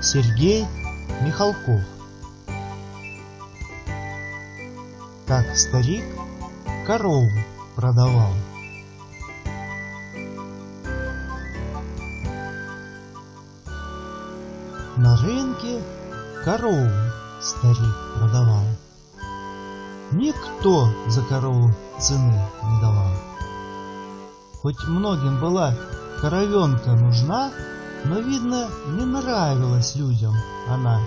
Сергей Михалков. Как старик корову продавал. На рынке корову старик продавал. Никто за корову цены не давал. Хоть многим была коровенка нужна, но, видно, не нравилась людям она.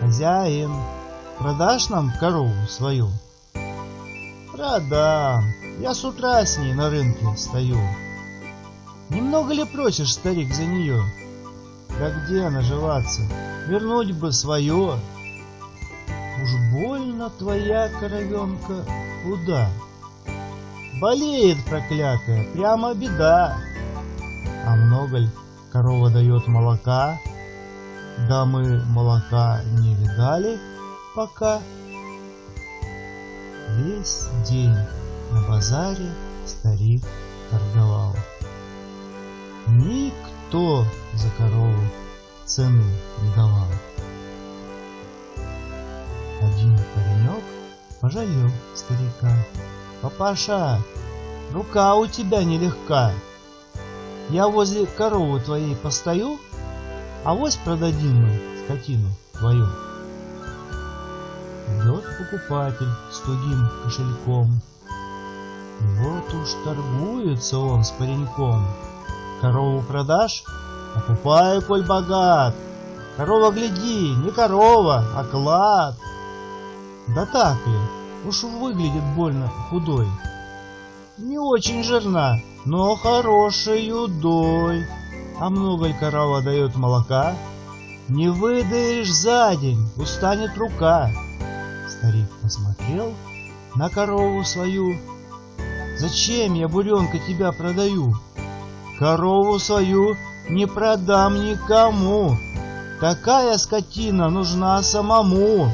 Хозяин, продашь нам корову свою? Продам, я с утра с ней на рынке стою. Немного ли просишь, старик, за нее? Да где наживаться, вернуть бы свое. Уж больно твоя коровенка худа. Болеет проклятая, прямо беда. А много ли корова дает молока? Да мы молока не видали пока. Весь день на базаре старик торговал. Никто за корову цены не давал. Один паренек пожалел старика. Папаша, рука у тебя нелегка. Я возле коровы твоей постою, а вось продадим мы скотину твою. Идет покупатель с тугим кошельком. Вот уж торгуется он с пареньком. Корову продашь? Покупаю, коль богат. Корова, гляди, не корова, а клад. Да так ли? Уж выглядит больно худой. Не очень жирна, но хорошей удой. А много ли корова дает молока? Не выдаешь за день, устанет рука. Старик посмотрел на корову свою. Зачем я, буренка, тебя продаю? Корову свою не продам никому. Такая скотина нужна самому.